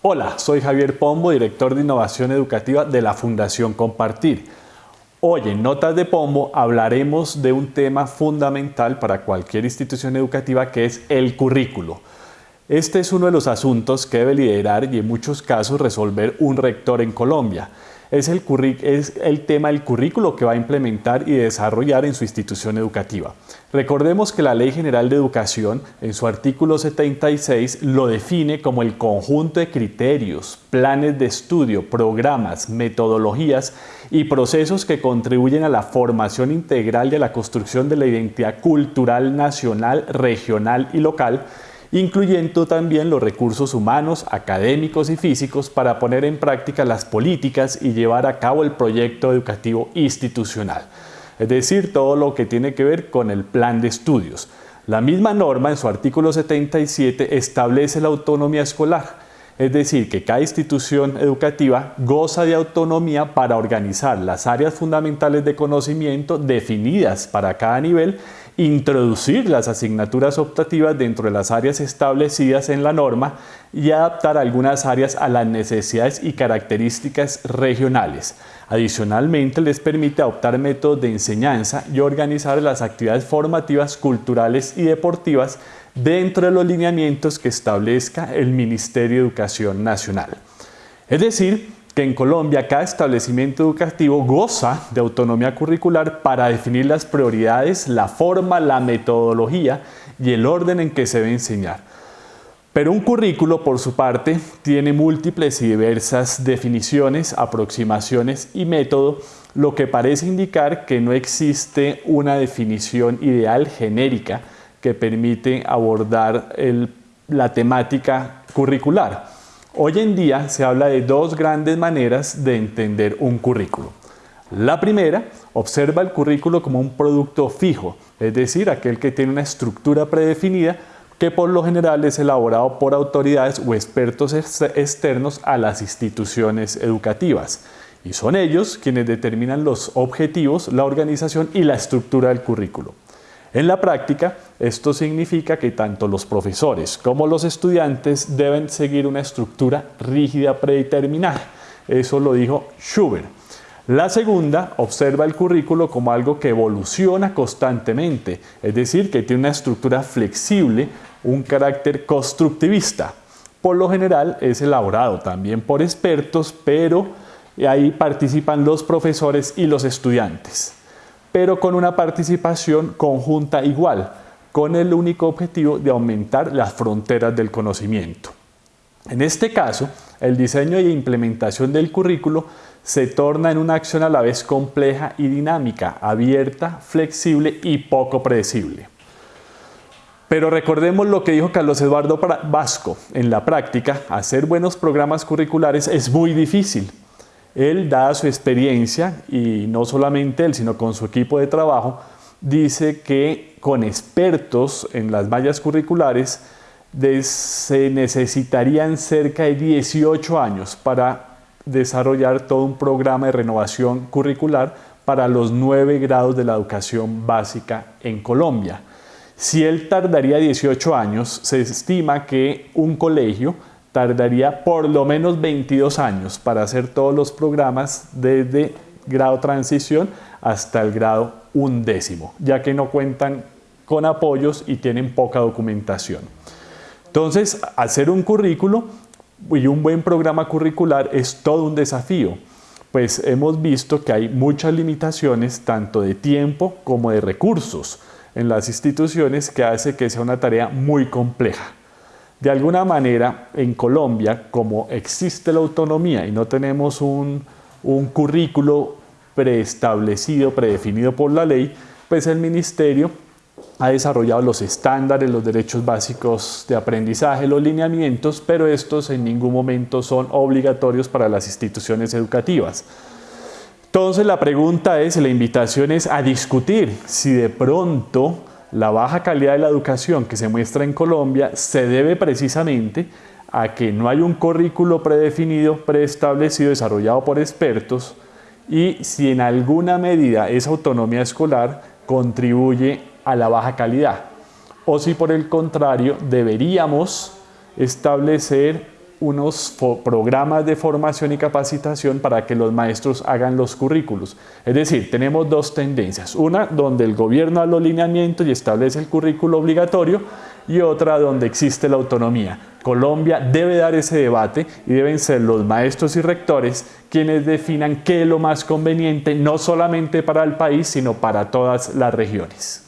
Hola, soy Javier Pombo, director de Innovación Educativa de la Fundación Compartir. Hoy en Notas de Pombo hablaremos de un tema fundamental para cualquier institución educativa que es el currículo. Este es uno de los asuntos que debe liderar y en muchos casos resolver un rector en Colombia es el, es el tema del currículo que va a implementar y desarrollar en su institución educativa. Recordemos que la Ley General de Educación, en su artículo 76, lo define como el conjunto de criterios, planes de estudio, programas, metodologías y procesos que contribuyen a la formación integral de la construcción de la identidad cultural nacional, regional y local, incluyendo también los recursos humanos, académicos y físicos para poner en práctica las políticas y llevar a cabo el proyecto educativo institucional, es decir, todo lo que tiene que ver con el plan de estudios. La misma norma en su artículo 77 establece la autonomía escolar, es decir, que cada institución educativa goza de autonomía para organizar las áreas fundamentales de conocimiento definidas para cada nivel introducir las asignaturas optativas dentro de las áreas establecidas en la norma y adaptar algunas áreas a las necesidades y características regionales. Adicionalmente, les permite adoptar métodos de enseñanza y organizar las actividades formativas, culturales y deportivas dentro de los lineamientos que establezca el Ministerio de Educación Nacional. Es decir, que en Colombia cada establecimiento educativo goza de autonomía curricular para definir las prioridades, la forma, la metodología y el orden en que se debe enseñar. Pero un currículo, por su parte, tiene múltiples y diversas definiciones, aproximaciones y método, lo que parece indicar que no existe una definición ideal genérica que permite abordar la temática curricular. Hoy en día se habla de dos grandes maneras de entender un currículo. La primera, observa el currículo como un producto fijo, es decir, aquel que tiene una estructura predefinida que por lo general es elaborado por autoridades o expertos externos a las instituciones educativas. Y son ellos quienes determinan los objetivos, la organización y la estructura del currículo. En la práctica, esto significa que tanto los profesores como los estudiantes deben seguir una estructura rígida predeterminada. Eso lo dijo Schubert. La segunda observa el currículo como algo que evoluciona constantemente, es decir, que tiene una estructura flexible, un carácter constructivista. Por lo general es elaborado también por expertos, pero ahí participan los profesores y los estudiantes pero con una participación conjunta igual, con el único objetivo de aumentar las fronteras del conocimiento. En este caso, el diseño e implementación del currículo se torna en una acción a la vez compleja y dinámica, abierta, flexible y poco predecible. Pero recordemos lo que dijo Carlos Eduardo Vasco, en la práctica, hacer buenos programas curriculares es muy difícil, él, dada su experiencia, y no solamente él, sino con su equipo de trabajo, dice que con expertos en las mallas curriculares se necesitarían cerca de 18 años para desarrollar todo un programa de renovación curricular para los nueve grados de la educación básica en Colombia. Si él tardaría 18 años, se estima que un colegio tardaría por lo menos 22 años para hacer todos los programas desde grado transición hasta el grado undécimo, ya que no cuentan con apoyos y tienen poca documentación. Entonces, hacer un currículo y un buen programa curricular es todo un desafío, pues hemos visto que hay muchas limitaciones tanto de tiempo como de recursos en las instituciones que hace que sea una tarea muy compleja. De alguna manera, en Colombia, como existe la autonomía y no tenemos un, currículo preestablecido, predefinido por la ley, pues el ministerio ha desarrollado los estándares, los derechos básicos de aprendizaje, los lineamientos, pero estos en ningún momento son obligatorios para las instituciones educativas. Entonces la pregunta es, la invitación es a discutir si de pronto la baja calidad de la educación que se muestra en Colombia se debe precisamente a que no hay un currículo predefinido, preestablecido, desarrollado por expertos y si en alguna medida esa autonomía escolar contribuye a la baja calidad. O si por el contrario deberíamos establecer unos programas de formación y capacitación para que los maestros hagan los currículos. Es decir, tenemos dos tendencias. Una donde el gobierno da los lineamientos y establece el currículo obligatorio y otra donde existe la autonomía. Colombia debe dar ese debate y deben ser los maestros y rectores quienes definan qué es lo más conveniente, no solamente para el país, sino para todas las regiones.